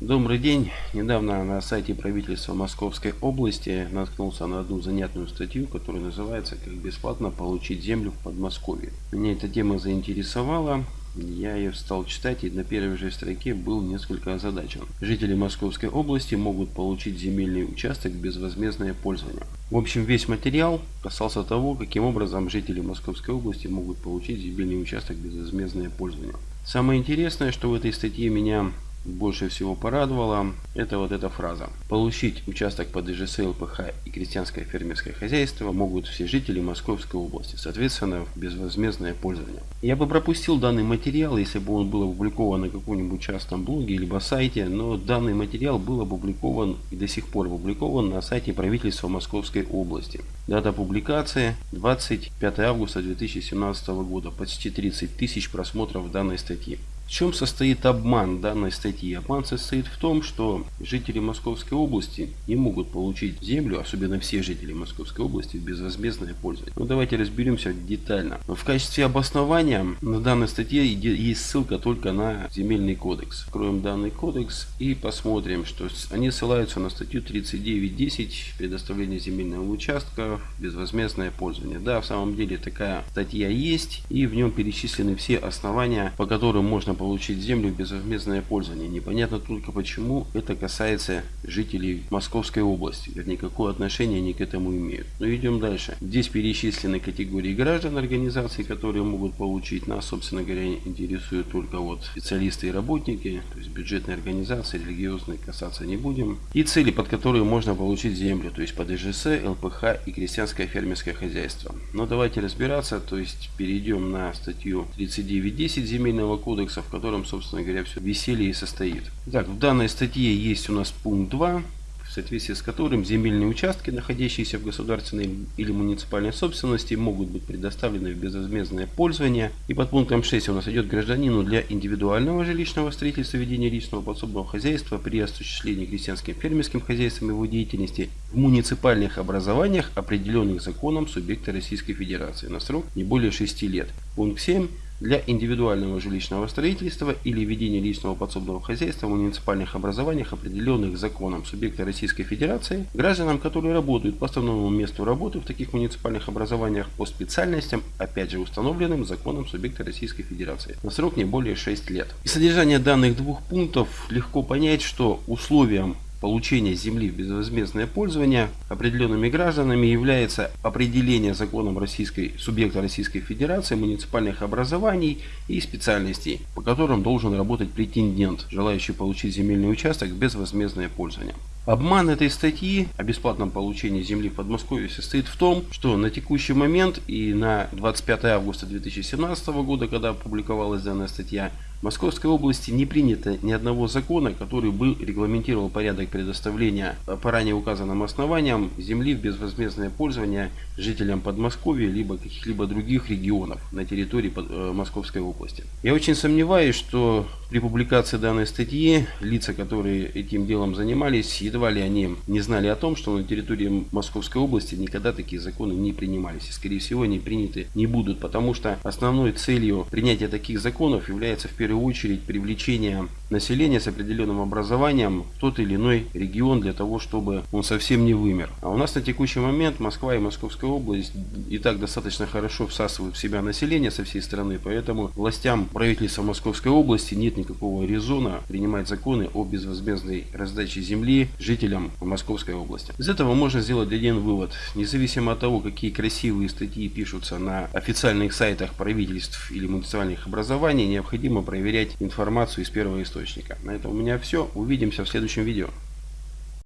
Добрый день. Недавно на сайте правительства Московской области наткнулся на одну занятную статью, которая называется «Как бесплатно получить землю в Подмосковье». Меня эта тема заинтересовала. Я ее стал читать и на первой же строке был несколько озадачен. Жители Московской области могут получить земельный участок безвозмездное пользование. В общем, весь материал касался того, каким образом жители Московской области могут получить земельный участок безвозмездное пользование. Самое интересное, что в этой статье меня больше всего порадовало, это вот эта фраза. Получить участок под ИЖС, ЛПХ и крестьянское фермерское хозяйство могут все жители Московской области, соответственно, в безвозмездное пользование. Я бы пропустил данный материал, если бы он был опубликован на каком-нибудь частном блоге либо сайте, но данный материал был опубликован и до сих пор опубликован на сайте правительства Московской области. Дата публикации 25 августа 2017 года, почти 30 тысяч просмотров данной статьи. В чем состоит обман данной статьи? Обман состоит в том, что жители Московской области не могут получить землю, особенно все жители Московской области, в безвозмездное пользование. Ну давайте разберемся детально. В качестве обоснования на данной статье есть ссылка только на земельный кодекс. Откроем данный кодекс и посмотрим, что они ссылаются на статью 39.10 предоставление земельного участка в безвозмездное пользование. Да, в самом деле такая статья есть и в нем перечислены все основания, по которым можно получить землю безвозмездное пользование. Непонятно только почему это касается жителей Московской области. Вернее, какое отношение они к этому имеют. Но идем дальше. Здесь перечислены категории граждан организаций, которые могут получить. Нас, собственно говоря, интересуют только вот специалисты и работники. То есть бюджетные организации, религиозные касаться не будем. И цели, под которые можно получить землю. То есть под ИЖС, ЛПХ и крестьянское фермерское хозяйство. Но давайте разбираться. То есть перейдем на статью 39.10 земельного кодекса, в котором, собственно говоря, все веселье и состоит. Так, в данной статье есть у нас пункт 2, в соответствии с которым земельные участки, находящиеся в государственной или муниципальной собственности, могут быть предоставлены в безвозмездное пользование. И под пунктом 6 у нас идет гражданину для индивидуального жилищного строительства ведения личного подсобного хозяйства при осуществлении крестьянским фермерским хозяйством его деятельности в муниципальных образованиях, определенных законом субъекта Российской Федерации на срок не более 6 лет. Пункт 7 для индивидуального жилищного строительства или ведения личного подсобного хозяйства в муниципальных образованиях, определенных законом субъекта Российской Федерации, гражданам, которые работают по основному месту работы в таких муниципальных образованиях по специальностям, опять же установленным законом субъекта Российской Федерации, на срок не более 6 лет. Из содержания данных двух пунктов легко понять, что условием получения земли в безвозмездное пользование определенными гражданами является определение законом российской, субъекта Российской Федерации муниципальных образований и специальностей, по которым должен работать претендент, желающий получить земельный участок в безвозмездное пользование. Обман этой статьи о бесплатном получении земли в Подмосковье состоит в том, что на текущий момент и на 25 августа 2017 года, когда опубликовалась данная статья, в Московской области не принято ни одного закона, который бы регламентировал порядок предоставления по ранее указанным основаниям земли в безвозмездное пользование жителям Подмосковья либо каких-либо других регионов на территории э, Московской области. Я очень сомневаюсь, что при публикации данной статьи лица, которые этим делом занимались, едва ли они не знали о том, что на территории Московской области никогда такие законы не принимались. И скорее всего они приняты не будут, потому что основной целью принятия таких законов является в первую первую очередь привлечение населения с определенным образованием в тот или иной регион для того, чтобы он совсем не вымер. А у нас на текущий момент Москва и Московская область и так достаточно хорошо всасывают в себя население со всей страны, поэтому властям правительства Московской области нет никакого резона принимать законы о безвозмездной раздаче земли жителям Московской области. Из этого можно сделать один вывод. Независимо от того, какие красивые статьи пишутся на официальных сайтах правительств или муниципальных образований, необходимо проверять информацию из первого источника. На этом у меня все. Увидимся в следующем видео.